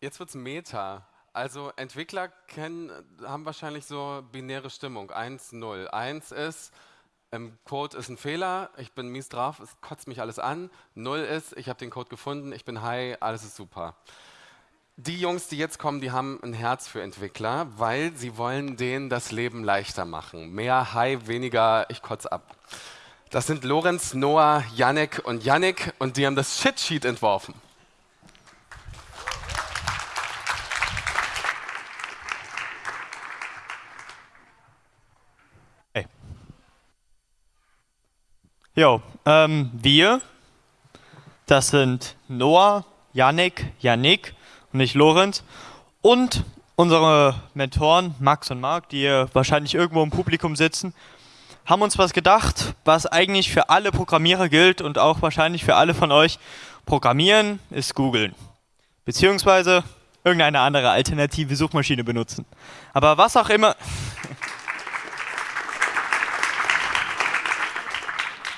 Jetzt wird's Meta. Also Entwickler kennen, haben wahrscheinlich so binäre Stimmung. 1, 0. 1 ist, im Code ist ein Fehler, ich bin mies drauf, es kotzt mich alles an. 0 ist, ich habe den Code gefunden, ich bin high, alles ist super. Die Jungs, die jetzt kommen, die haben ein Herz für Entwickler, weil sie wollen denen das Leben leichter machen. Mehr High, weniger ich kotz ab. Das sind Lorenz, Noah, Yannick und Yannick und die haben das Shitsheet entworfen. Jo, ähm, wir, das sind Noah, Yannick, Yannick und ich Lorenz und unsere Mentoren Max und Marc, die hier wahrscheinlich irgendwo im Publikum sitzen, haben uns was gedacht, was eigentlich für alle Programmierer gilt und auch wahrscheinlich für alle von euch. Programmieren ist googeln. Beziehungsweise irgendeine andere alternative Suchmaschine benutzen. Aber was auch immer.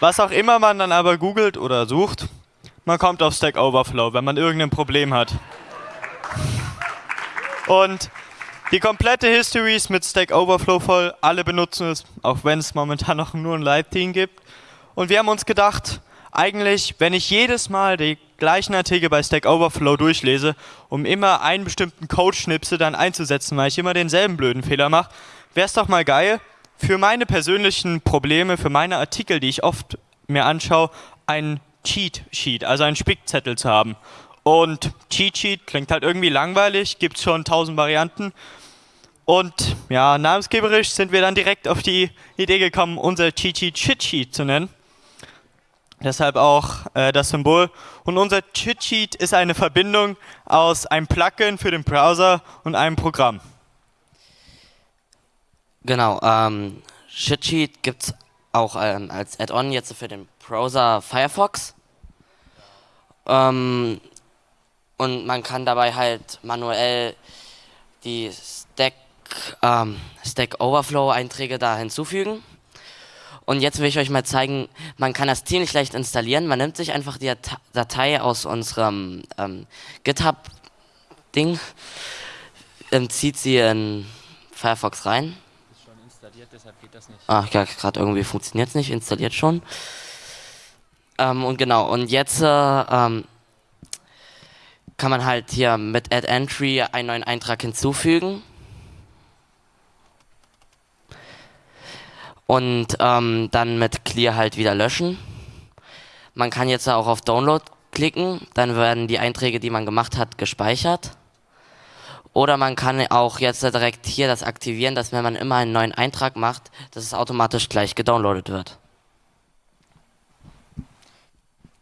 Was auch immer man dann aber googelt oder sucht, man kommt auf Stack Overflow, wenn man irgendein Problem hat. Und die komplette History ist mit Stack Overflow voll. Alle benutzen es, auch wenn es momentan noch nur ein Live-Team gibt. Und wir haben uns gedacht, eigentlich, wenn ich jedes Mal die gleichen Artikel bei Stack Overflow durchlese, um immer einen bestimmten Code-Schnipsel dann einzusetzen, weil ich immer denselben blöden Fehler mache, wäre es doch mal geil, für meine persönlichen Probleme, für meine Artikel, die ich oft mir anschaue, ein Cheat-Sheet, also einen Spickzettel zu haben. Und Cheat Sheet klingt halt irgendwie langweilig, gibt schon tausend Varianten. Und ja, namensgeberisch sind wir dann direkt auf die Idee gekommen, unser Cheat Sheet Shit Sheet zu nennen. Deshalb auch äh, das Symbol. Und unser Cheat Sheet ist eine Verbindung aus einem Plugin für den Browser und einem Programm. Genau, ähm, Cheat Sheet gibt es auch ähm, als Add-on jetzt für den Browser Firefox. Ähm, und man kann dabei halt manuell die Stack, ähm, Stack Overflow Einträge da hinzufügen. Und jetzt will ich euch mal zeigen, man kann das ziemlich leicht installieren. Man nimmt sich einfach die Datei aus unserem ähm, GitHub-Ding, zieht sie in Firefox rein. Installiert, deshalb geht das nicht. Ach ja, gerade irgendwie funktioniert es nicht, installiert schon. Ähm, und genau, und jetzt äh, ähm, kann man halt hier mit Add Entry einen neuen Eintrag hinzufügen. Und ähm, dann mit Clear halt wieder löschen. Man kann jetzt auch auf Download klicken, dann werden die Einträge, die man gemacht hat, gespeichert. Oder man kann auch jetzt direkt hier das aktivieren, dass wenn man immer einen neuen Eintrag macht, dass es automatisch gleich gedownloadet wird.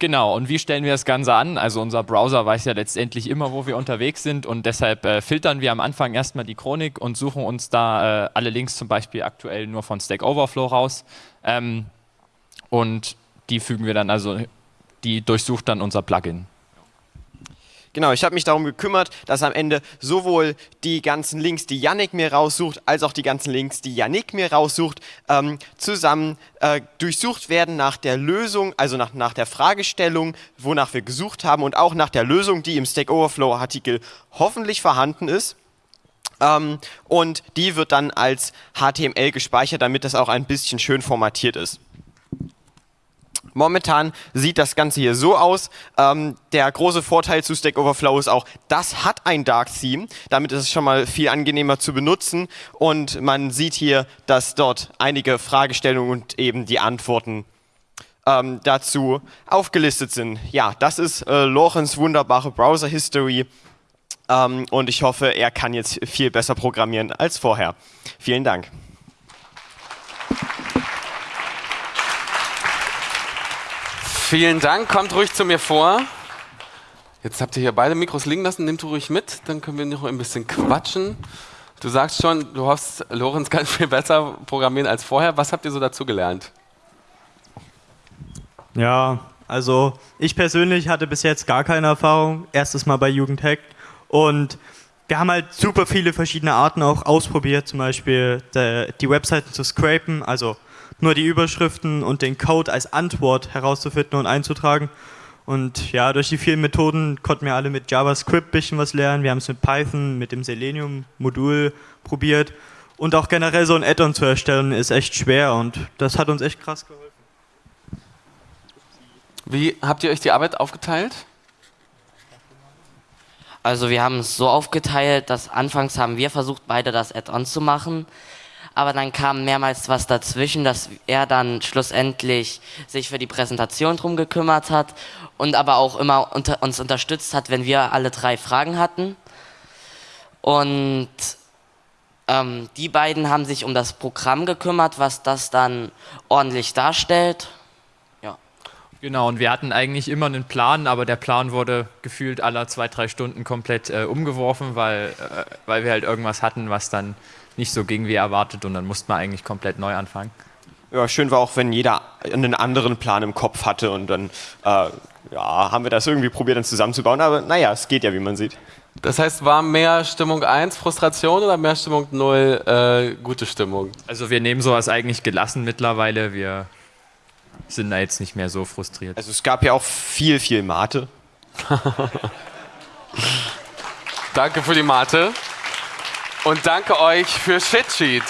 Genau, und wie stellen wir das Ganze an? Also unser Browser weiß ja letztendlich immer, wo wir unterwegs sind und deshalb äh, filtern wir am Anfang erstmal die Chronik und suchen uns da äh, alle Links zum Beispiel aktuell nur von Stack Overflow raus. Ähm, und die fügen wir dann also, die durchsucht dann unser Plugin. Genau, ich habe mich darum gekümmert, dass am Ende sowohl die ganzen Links, die Yannick mir raussucht, als auch die ganzen Links, die Yannick mir raussucht, ähm, zusammen äh, durchsucht werden nach der Lösung, also nach, nach der Fragestellung, wonach wir gesucht haben und auch nach der Lösung, die im Stack Overflow Artikel hoffentlich vorhanden ist. Ähm, und die wird dann als HTML gespeichert, damit das auch ein bisschen schön formatiert ist. Momentan sieht das Ganze hier so aus. Ähm, der große Vorteil zu Stack Overflow ist auch, das hat ein Dark Theme. Damit ist es schon mal viel angenehmer zu benutzen. Und man sieht hier, dass dort einige Fragestellungen und eben die Antworten ähm, dazu aufgelistet sind. Ja, das ist äh, Lorenz wunderbare Browser History. Ähm, und ich hoffe, er kann jetzt viel besser programmieren als vorher. Vielen Dank. Vielen Dank, kommt ruhig zu mir vor. Jetzt habt ihr hier beide Mikros liegen lassen, nehmt ruhig mit, dann können wir noch ein bisschen quatschen. Du sagst schon, du hoffst, Lorenz kann viel besser programmieren als vorher. Was habt ihr so dazu gelernt? Ja, also ich persönlich hatte bis jetzt gar keine Erfahrung. Erstes Mal bei Jugendhack. Und wir haben halt super viele verschiedene Arten auch ausprobiert, zum Beispiel die Webseiten zu scrapen, also nur die Überschriften und den Code als Antwort herauszufinden und einzutragen. Und ja, durch die vielen Methoden konnten wir alle mit JavaScript ein bisschen was lernen. Wir haben es mit Python, mit dem Selenium-Modul probiert. Und auch generell so ein Add-on zu erstellen ist echt schwer und das hat uns echt krass geholfen. Wie habt ihr euch die Arbeit aufgeteilt? Also wir haben es so aufgeteilt, dass anfangs haben wir versucht, beide das Add-on zu machen. Aber dann kam mehrmals was dazwischen, dass er dann schlussendlich sich für die Präsentation drum gekümmert hat und aber auch immer unter, uns unterstützt hat, wenn wir alle drei Fragen hatten. Und ähm, die beiden haben sich um das Programm gekümmert, was das dann ordentlich darstellt. Genau, und wir hatten eigentlich immer einen Plan, aber der Plan wurde gefühlt alle zwei, drei Stunden komplett äh, umgeworfen, weil, äh, weil wir halt irgendwas hatten, was dann nicht so ging wie erwartet und dann musste man eigentlich komplett neu anfangen. Ja, schön war auch, wenn jeder einen anderen Plan im Kopf hatte und dann äh, ja, haben wir das irgendwie probiert, dann zusammenzubauen. Aber naja, es geht ja, wie man sieht. Das heißt, war mehr Stimmung 1 Frustration oder mehr Stimmung 0 äh, gute Stimmung? Also wir nehmen sowas eigentlich gelassen mittlerweile. Wir sind da jetzt nicht mehr so frustriert. Also es gab ja auch viel, viel Mate. danke für die Mate und danke euch für Shitsheet.